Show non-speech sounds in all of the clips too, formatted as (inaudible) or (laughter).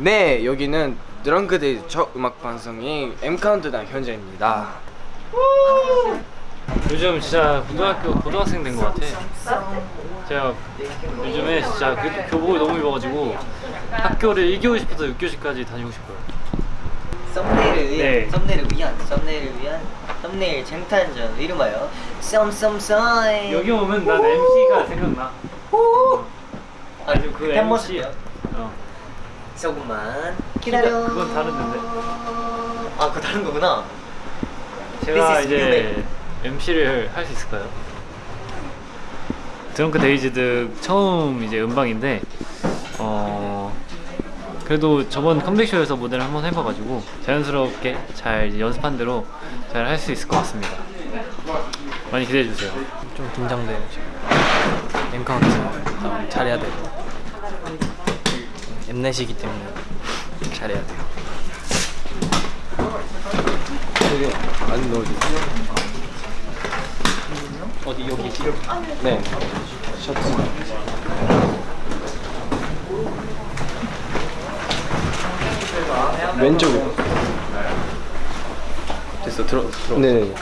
네 여기는 Drunk-Dazed 첫 음악 방송인 M 카운트다운 현장입니다. 요즘 진짜 고등학교 고등학생 된 것 같아. 제가 요즘에 진짜 그 교복을 너무 입어가지고 학교를 1교시부터 6교시까지 다니고 싶어요. 썸네일을 위한 네. 썸네일을 위한 썸네일을 위한 썸네일 쟁탈전 이름하여 썸썸썸 여기 오면 난 MC가 생각나. 아주 그 MC. 팬모습이요? 어. 조금만 기다려 그건 다른데. 아 그거 다른 거구나 제가 이제 MC를 할 수 있을까요? Drunk-Dazed 처음 이제 음방인데 어 그래도 저번 컴백쇼에서 무대를 한번 해봐가지고 자연스럽게 잘 연습한 대로 잘 할 수 있을 것 같습니다. 많이 기대해 주세요. 좀 긴장돼요 지금. M 카운트 다운 잘해야 돼요. 엠넷이기 때문에 잘해야 돼요. 여기 안 넣어주세요. 어디 여기? 네. 셔츠. 왼쪽으로. 됐어 들어 들어 네.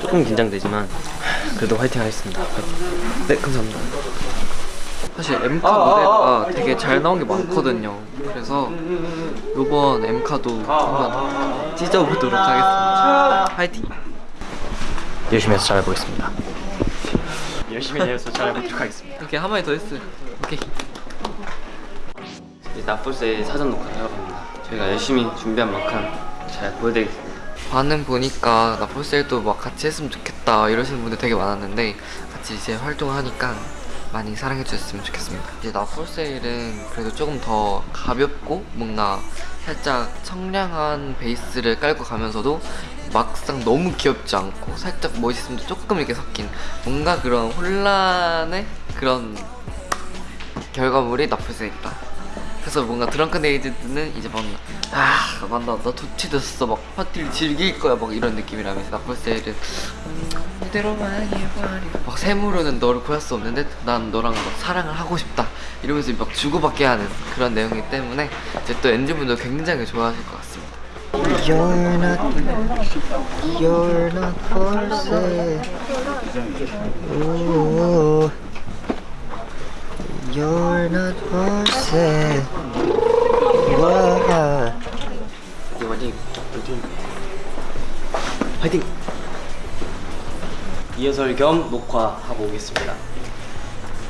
조금 긴장되지만 그래도 화이팅 하겠습니다 화이팅. 네 감사합니다 사실 엠카 무대가 되게 잘 나온 게 많거든요. 그래서 이번 엠카도 한번 찢어보도록 하겠습니다. 화이팅! 열심히 해서 잘해보겠습니다 열심히 해서 잘해보도록 하겠습니다. 오케이 한 마디 더 했어요. 오케이. 이제 나폴스의 사전 녹화를 갑니다 저희가 열심히 준비한 만큼 잘 보여드리겠습니다 반응 보니까 나폴셀도 막 같이 했으면 좋겠다 이러시는 분들 되게 많았는데 같이 이제 활동을 하니까 많이 사랑해 주셨으면 좋겠습니다. 이제 나폴셀은 그래도 조금 더 가볍고 뭔가 살짝 청량한 베이스를 깔고 가면서도 막상 너무 귀엽지 않고 살짝 멋있음도 조금 이렇게 섞인 뭔가 그런 혼란의 그런 결과물이 나폴셀이다. 그래서 뭔가 드렁큰 에이드는 이제 뭔가 아 맞다 나 도취됐어 막 파티를 즐길 거야 막 이런 느낌이라면서 나폴셀은 음, 이대로만 해버려 막 세무로는 너를 구할 수 없는데 난 너랑 막 사랑을 하고 싶다. 이러면서 막 주고받게 하는 그런 내용이기 때문에 이제 또 엔진분도 굉장히 좋아하실 것 같습니다. You're not You're not for sale Ooh. You're not for sale 와. 화이팅! 화이팅! 화 리허설 겸 녹화하고 오겠습니다.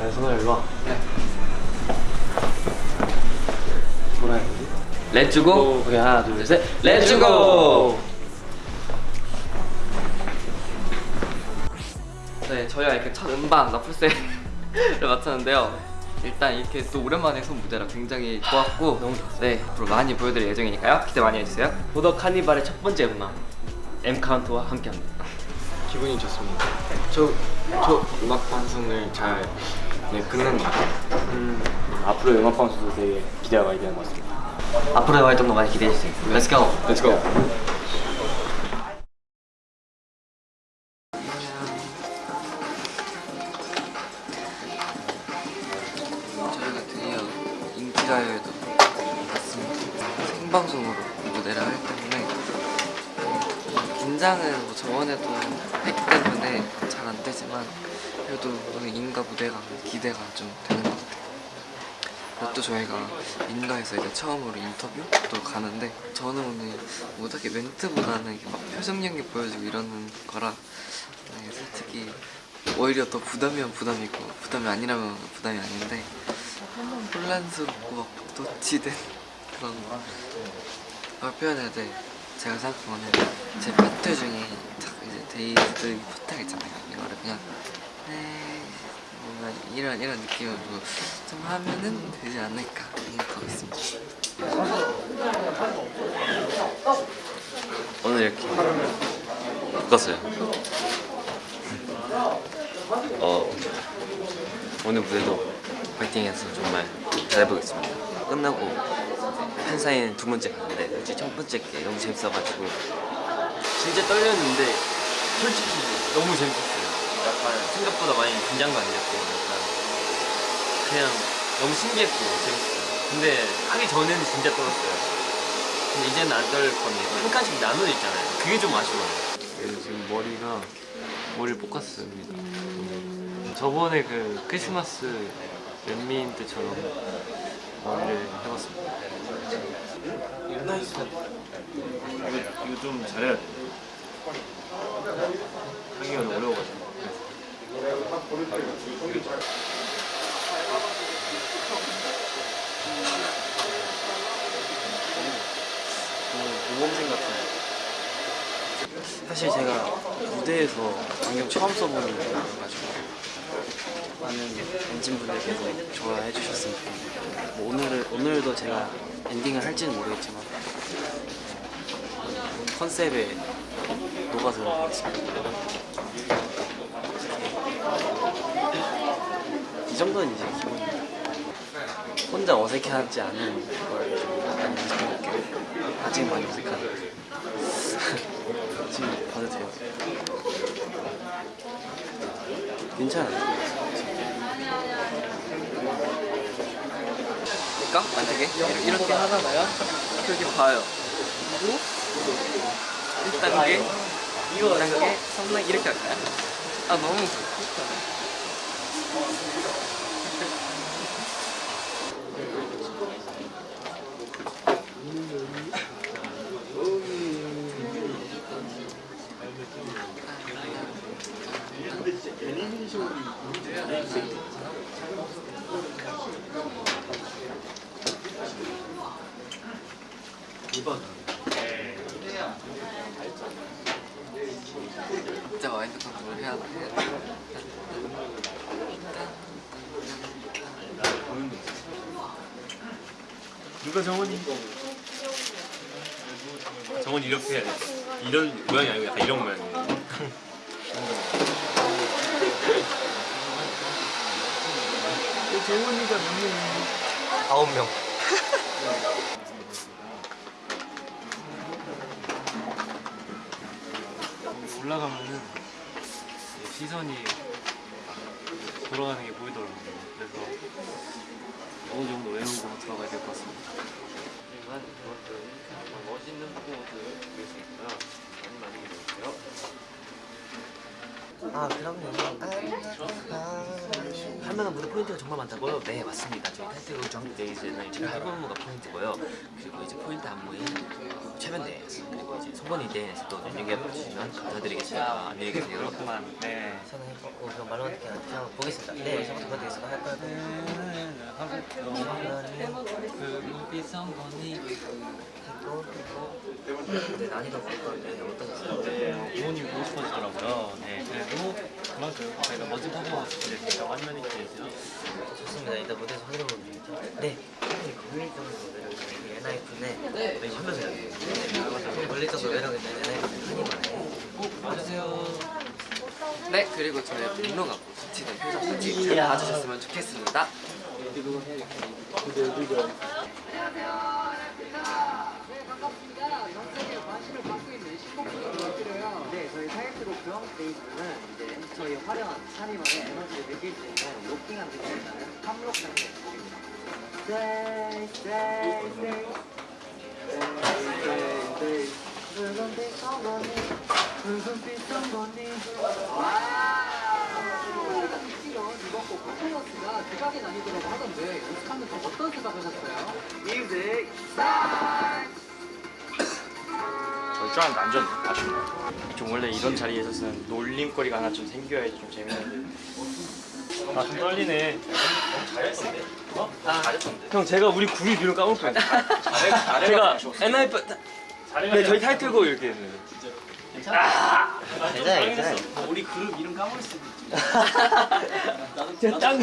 네 선아 일로 와. 네. 뭐라 해야 되지? Let's go 오케이 하나 둘셋. Let's go 네 저희가 이렇게 첫 음반 나풀세를 마쳤는데요. (laughs) 일단 이렇게 또 오랜만에 선 무대라 굉장히 좋았고 너무 좋았어요. 네 앞으로 많이 보여드릴 예정이니까요. 기대 많이 해주세요. 보더 카니발의 첫 번째 음악 M 카운트와 함께합니다 기분이 좋습니다. 저, 저 음악 방송을 잘 네, 끝낸 것 같아요. 음, 앞으로 음악 방송도 되게 기대가 많이 되는 것 같습니다. 앞으로의 활동도 많이 기대해 주세요. Let's go. Let's go. 긴장은 뭐 저번에도 했기 때문에 잘 안 되지만 그래도 오늘 인가 무대가 기대가 좀 되는 것 같아요. 그리고 또 저희가 인가에서 이제 처음으로 인터뷰도 가는데 저는 오늘 뭐 딱히 멘트보다는 막 표정 연기 보여주고 이러는 거라 네, 솔직히 오히려 더 부담이면 부담이고 부담이 아니라면 부담이 아닌데 혼란스럽고 막 도치된 그런 걸 표현해야 돼 제가 생각하는 제 파트 중에 딱 이제 Dazed 파트가 있잖아요. 이거를 그냥 네 뭔가 이런 이런 느낌으로 좀 하면은 되지 않을까 생각하고 있습니다. 오늘 이렇게 바꿨어요. 어, 오늘 무대도 파이팅해서 정말 잘해보겠습니다. 끝나고 팬사인 두 번째 갔는데 솔직히 첫 번째 게 너무 재밌어가지고 진짜 떨렸는데 솔직히 너무 재밌었어요 약간 생각보다 많이 긴장도 안 됐고 약간 그냥 너무 신기했고 재밌었어요 근데 하기 전에는 진짜 떨었어요. 근데 이제는 안떨 겁니다. 한 칸씩 나눠져 있잖아요. 그게 좀 아쉬워요. 지금 머리가 머리를 볶았습니다. 음, 저번에 그 크리스마스 연민 때처럼 머리를 해봤습니다. 이거, 이거 좀 잘해야 돼. 하기가 어려워가지고. 어, 모범생 같은. 사실 제가 무대에서 안경 처음 써보는 거여가지고 많은 엔진분들께서 좋아해 주셨으면 좋겠는데 뭐 오늘, 오늘도 제가 엔딩을 할지는 모르겠지만 어, 컨셉에 녹아들어 보겠습니다 이 정도는 이제 기본입니다 혼자 어색해하지 않은 걸좀 많이 연습해볼게요 아직 많이 어색한데 (laughs) 지금 봐도 돼요? 괜찮아요. 그러니까 만약에 이렇게, 이렇게 하다가요. 이렇게 봐요. 그리고 1단계, 2단계, 3단계 이렇게 할까요? 아 너무 진짜 마인드 컨트롤 해야 돼. 누가 정원이? 정원 이렇게 해야 돼. 이런 모양이 아니고 약간 이런 모양이에요. 아홉 명. 올라가면은 시선이 돌아가는 게 보이더라고요. 그래서 어느 정도 외우고 들어가야 될 것 같습니다. 하지만 그것들은 정말 멋있는 포즈를 보일 수 있고요. 많이 많이 기대해주세요. 아 그럼요. 하면은 무대 포인트가 정말 많다고요? 네 맞습니다 저희 타이틀곡 정데이즈는 이제 탈부무가 포인트고요 그리고 이제 포인트 안무인 최면대 그리고 이제 송건이 댄스 또 눈여겨보시면 감사드리겠습니다 안녕히 계세요 네. 저는 해보고 그럼 말로 어떻게 하는지 한번 보겠습니다. 네, 저부터 보여드리겠습니다. 할까요? 했고 했고 네, 난이도가 어떤, 네, 어떠셨어요? 부모님이 보고 싶어지더라고요. 네, 그래도 저희가 멋진 퍼포먼스 많이 많이 기대해주세요. 좋습니다. 이따 무대에서 확인해보면 되겠죠? 네. 엔하이픈의. 네. 걸릴 정도로 매력있는 엔하이픈의 한이만의 꼭 봐주세요. 네 그리고 저의 분노가 붙이는 표정 사진 잘 봐주셨으면 좋겠습니다. 네, 저희 타이틀곡 드럼스테이지는 이제 저희 화려한 샤니만의 에너지를 느낄 수 있는 로킹한 느낌이 나는 팝록 상태. Stay, stay, stay. Stay, stay, stay. 붉은 빛 성건이, 붉은 빛 성건이. 이번 곡 퍼포먼스가 대박이 나뉘더라고 하던데 연습하면서 어떤 생각 하셨어요? 뮤직 저희 줄 알았는데 안 줬네 아쉽네 좀 원래 이런 자리에 있었으면 놀림거리가 하나 좀 생겨야지 좀 재밌는데. 아 좀 떨리네. 잘했는데? 어? 형 제가 우리 구리 뒤로 뻔했어 제가 엔하이프 네 저희 타이틀곡 이렇게 했는데 괜찮아요, 괜찮아요. 우리 그룹 이름 까먹을 수도 있지 (laughs) 제가 딴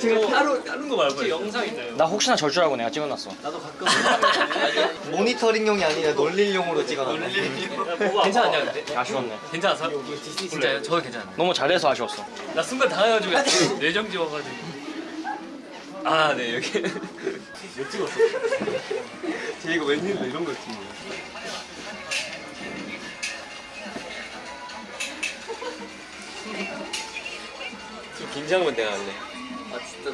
제가 따로 다른 거 말고 영상 있어요. 나 혹시나 절 줄 알고 내가 찍어놨어 모니터링용이 아니라 놀릴용으로 찍어놨네. 괜찮았냐 근데? 아쉬웠네 괜찮았어? 진짜요? 저도 괜찮아요. 너무 잘해서 아쉬웠어 나 순간 당해가지고 뇌정지 와가지고. 아 네 여기. 왜 찍었어? (laughs) 쟤 이거 웬일로 이런 거 찍는 거야 긴장은 내가 할래. 아 진짜.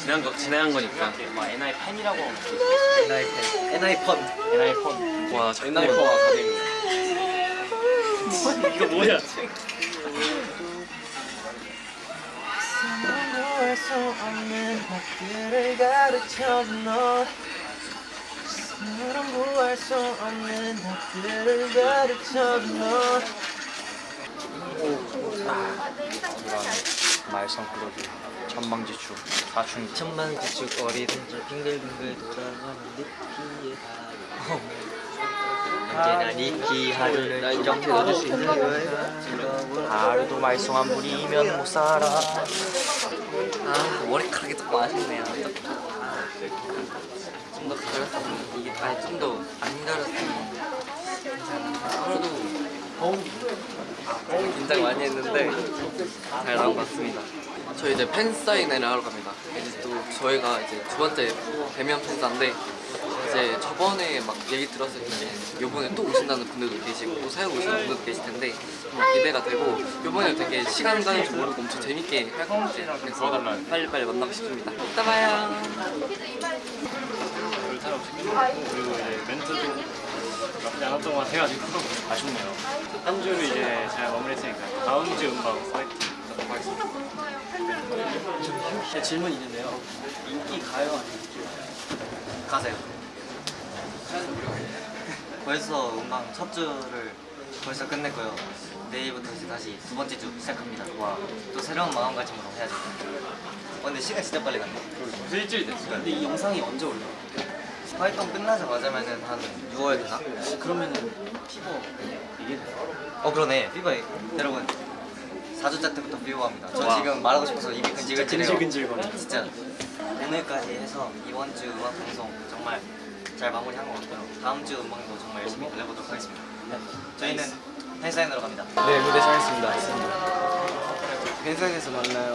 지난 거 지난 거니까. 막 NI 팬이라고. NI 팬. NI 펀 NI 펀. 와 NI 펀 아카데미 이거 뭐야? 말썽 클럽이 천방지축 사춘기. 천만 지축 어리둥절 빙글빙글 돌아가는 니키의 하루. 언제나 니키 하루를 이렇게 넣어줄 수 있는 거야 하루도 말썽 안 부리면 못 살아. 아 머리카락이 조금 아쉽네요. 좀더 가렸으면 이게 아니 좀더 안 가렸으면 그래도 긴장 많이 했는데 잘 나온 것 같습니다. 저희 이제 팬 사인회를 하러 갑니다. 이제 또 저희가 이제 두 번째 대면 팬사인데 이제 저번에 막 얘기 들었을 때 요번에 또 오신다는 분들도 계시고 또 새로 오시는 분들도 계실 텐데 정말 기대가 되고 요번에 되게 시간 가는 줄 모르고 엄청 재밌게 할 것 같아요. 그래서 빨리빨리 만나고 싶습니다. 이따 봐요. 별탈 없이 끝났고 그리고 이제 멘트도 않았던 것 같아가지고 아쉽네요. 한 주를 이제 잘 마무리했으니까 다음 주 음방 파이팅 하도록 하겠습니다. 제 질문 있는데요 인기 가요 아니면 인기? 가세요 (laughs) 벌써 음방 첫 주를 벌써 끝냈고요 내일부터 이제 다시 두 번째 주 시작합니다 와 또 새로운 마음가짐으로 해야죠 어, 근데 시간 진짜 빨리 갔네 일주일 됐어요. 근데 이 영상이 언제 올라요? 활동 끝나자마자면은 한 6월 되나? 그러면은 Fever 이게 어 그러네. Fever 여러분 4주차 때부터 피버합니다. 저 지금 말하고 싶어서 입이 근질근질해요. 근질근질거려. 진짜. 오늘까지 해서 이번 주 음악 방송 정말 잘 마무리한 것 같고요. 다음 주 음악도 정말 열심히 달려보도록 하겠습니다. 저희는 팬사인으로 갑니다. 네 무대 잘했습니다. 팬사인에서 만나요